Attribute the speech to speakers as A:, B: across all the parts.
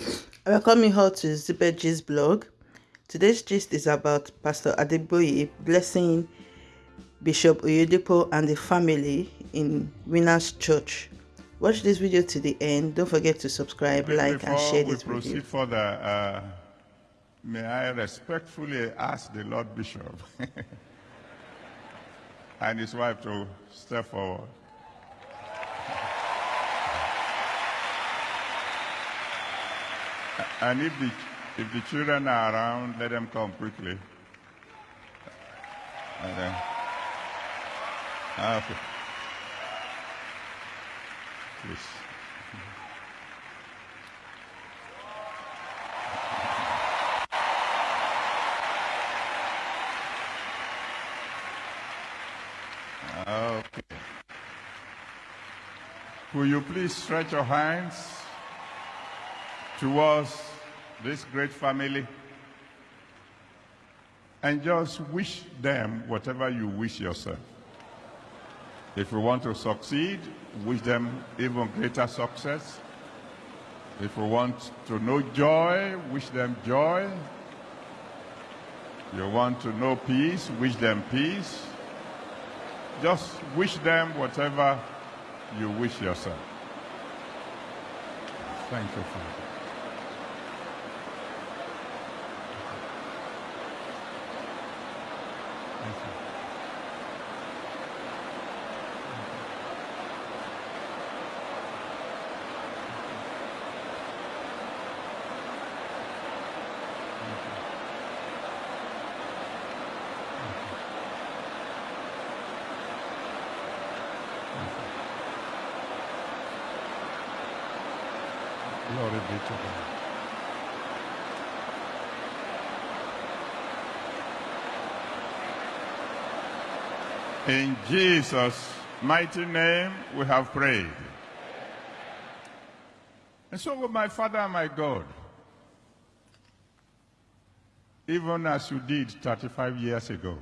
A: I welcome you all to Zibet Gist blog. Today's gist is about Pastor Adeboye blessing Bishop Oyedepo and the family in Winners Church. Watch this video to the end. Don't forget to subscribe, like, and share this
B: we proceed
A: video.
B: further, uh, may I respectfully ask the Lord Bishop and his wife to step forward. And if the, if the children are around, let them come quickly. Ah, okay. Please. Okay. Will you please stretch your hands towards this great family and just wish them whatever you wish yourself. If you want to succeed, wish them even greater success. If you want to know joy, wish them joy. You want to know peace, wish them peace. Just wish them whatever you wish yourself. Thank you, Father. Thank you. Glory be to God. In Jesus' mighty name, we have prayed. And so, my Father and my God, even as you did 35 years ago,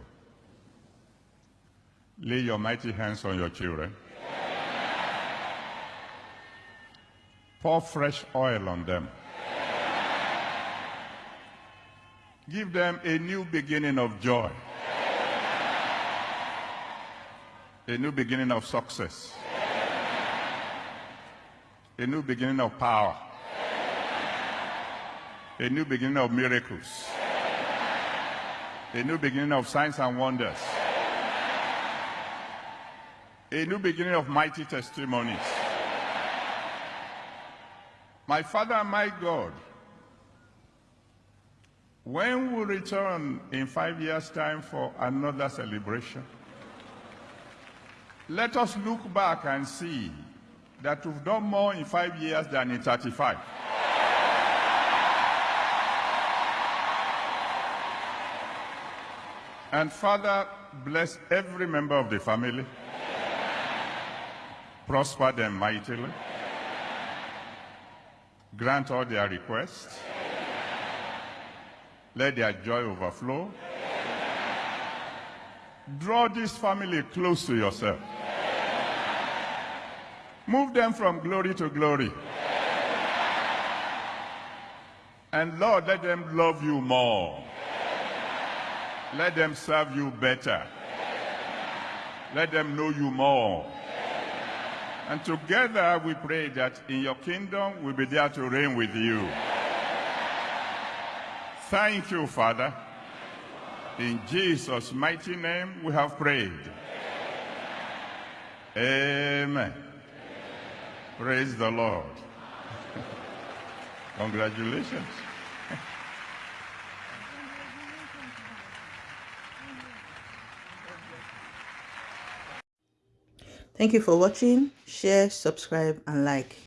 B: lay your mighty hands on your children. Pour fresh oil on them. Give them a new beginning of joy. A new beginning of success. A new beginning of power. A new beginning of miracles. A new beginning of signs and wonders. A new beginning of mighty testimonies. My Father my God, when we return in five years' time for another celebration, let us look back and see that we've done more in five years than in 35. And Father, bless every member of the family. Prosper them mightily. Grant all their requests. Let their joy overflow. Draw this family close to yourself. Move them from glory to glory. And Lord, let them love you more. Let them serve you better. Let them know you more. And together we pray that in your kingdom we'll be there to reign with you. Thank you, Father. In Jesus' mighty name we have prayed. Amen. Praise the Lord. Congratulations.
A: Thank you for watching. Share, subscribe, and like.